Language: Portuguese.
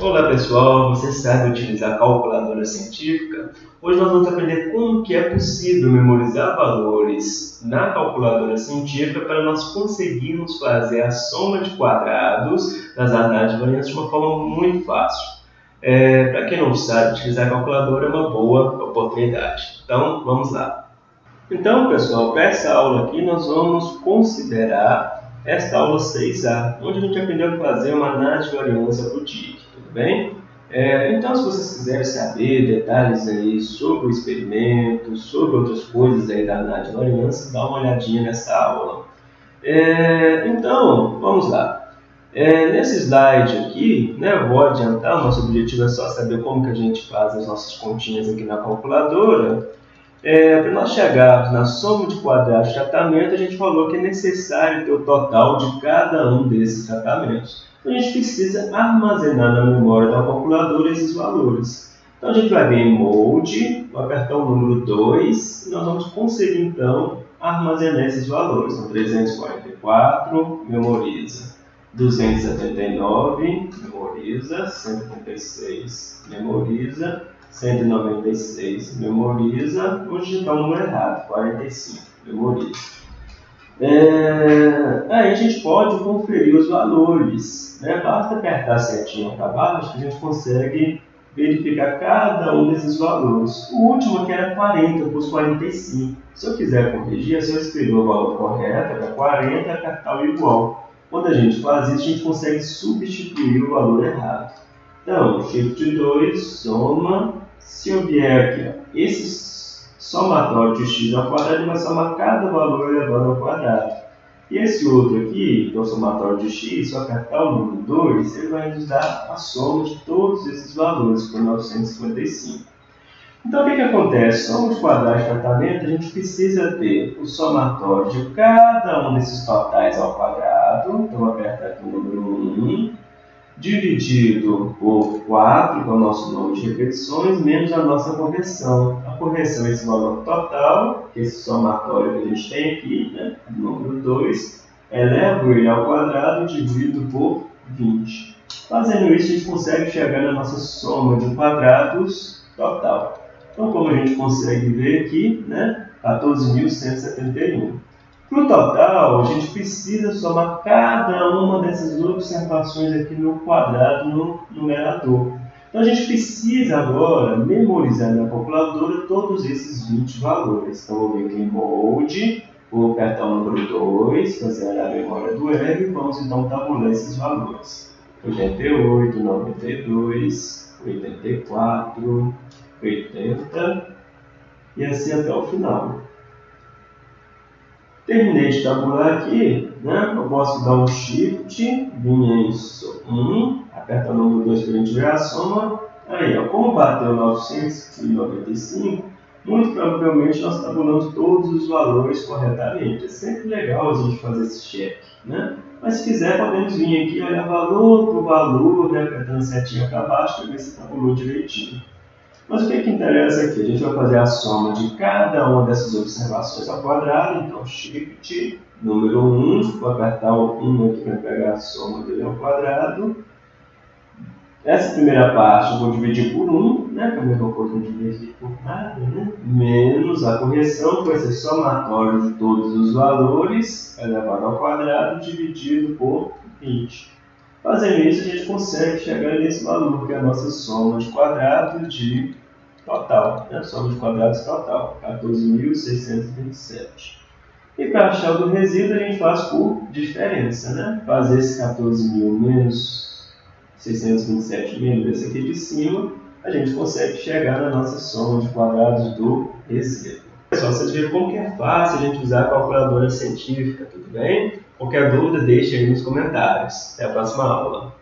Olá pessoal, você sabe utilizar calculadora científica? Hoje nós vamos aprender como que é possível memorizar valores na calculadora científica para nós conseguirmos fazer a soma de quadrados das análises de variância de uma forma muito fácil. É, para quem não sabe, utilizar a calculadora é uma boa oportunidade. Então, vamos lá. Então, pessoal, para essa aula aqui nós vamos considerar esta aula 6A, onde a gente aprendeu a fazer uma análise de variância para o TIC bem? É, então, se vocês quiserem saber detalhes aí sobre o experimento, sobre outras coisas aí da análise de variância, dá uma olhadinha nessa aula. É, então, vamos lá. É, nesse slide aqui, né, eu vou adiantar, o nosso objetivo é só saber como que a gente faz as nossas continhas aqui na calculadora. É, Para nós chegarmos na soma de quadrados de tratamento, a gente falou que é necessário ter o total de cada um desses tratamentos. A gente precisa armazenar na memória da calculadora esses valores. Então, a gente vai em Mode, vou apertar o número 2, e nós vamos conseguir, então, armazenar esses valores. Então, 344, memoriza. 279, memoriza. 136, memoriza. 196, memoriza. Vou digitar o número errado, 45, memoriza. É, aí a gente pode conferir os valores. Né? Basta apertar a setinha para baixo que a gente consegue verificar cada um desses valores. O último aqui era 40, eu pus 45. Se eu quiser corrigir, é só escrever o valor correto, era 40, e apertar o igual. Quando a gente faz isso, a gente consegue substituir o valor errado. Então, Shift 2, soma, se eu vier aqui, ó, esses somatório de x ao quadrado, ele vai somar cada valor elevado ao quadrado. E esse outro aqui, que é o somatório de x, eu apertar o número 2, ele vai nos dar a soma de todos esses valores, por 955. Então, o que, que acontece? Soma de quadrados de tratamento, a gente precisa ter o somatório de cada um desses totais ao quadrado. Então, vou apertar aqui o número 1 dividido por 4, que é o nosso número de repetições, menos a nossa correção. A correção é esse valor total, que é esse somatório que a gente tem aqui, né? número 2, elevo ele ao quadrado divido por 20. Fazendo isso, a gente consegue chegar na nossa soma de quadrados total. Então, como a gente consegue ver aqui, né? 14.171. Para o total, a gente precisa somar cada uma dessas observações aqui no quadrado, no numerador. Então, a gente precisa agora memorizar na calculadora todos esses 20 valores. Então, vou vir aqui em Bold, vou apertar o número 2, fazer a memória do R, e vamos então tabular esses valores. 88, 92, 84, 80, e assim até o final. Terminei de tabular aqui, né? eu posso dar um Shift, vir em 1, aperta o número 2 para a gente ver a soma. Aí, ó, como bateu 995, muito provavelmente nós tabulamos todos os valores corretamente. É sempre legal a gente fazer esse check. Né? Mas se quiser, podemos vir aqui olhar valor por valor, né? apertando setinha para baixo para ver se tabulou direitinho. Mas o que, é que interessa aqui? A gente vai fazer a soma de cada uma dessas observações ao quadrado. Então, Shift, número 1, vou apertar o 1 aqui para pegar a soma dele ao quadrado. Essa primeira parte eu vou dividir por 1, né, que é a mesma coisa de dividir por nada, né? menos a correção, que vai ser somatório de todos os valores, elevado ao quadrado, dividido por 20. Fazendo isso, a gente consegue chegar nesse valor, que é a nossa soma de quadrados de total, né? soma de quadrados total, 14.627. E para achar o do resíduo, a gente faz por diferença, né? Fazer esse 14.000 menos 627 menos esse aqui de cima, a gente consegue chegar na nossa soma de quadrados do resíduo. Pessoal, vocês viram como que é fácil a gente usar a calculadora científica, tudo bem? Qualquer dúvida, deixe aí nos comentários. Até a próxima aula.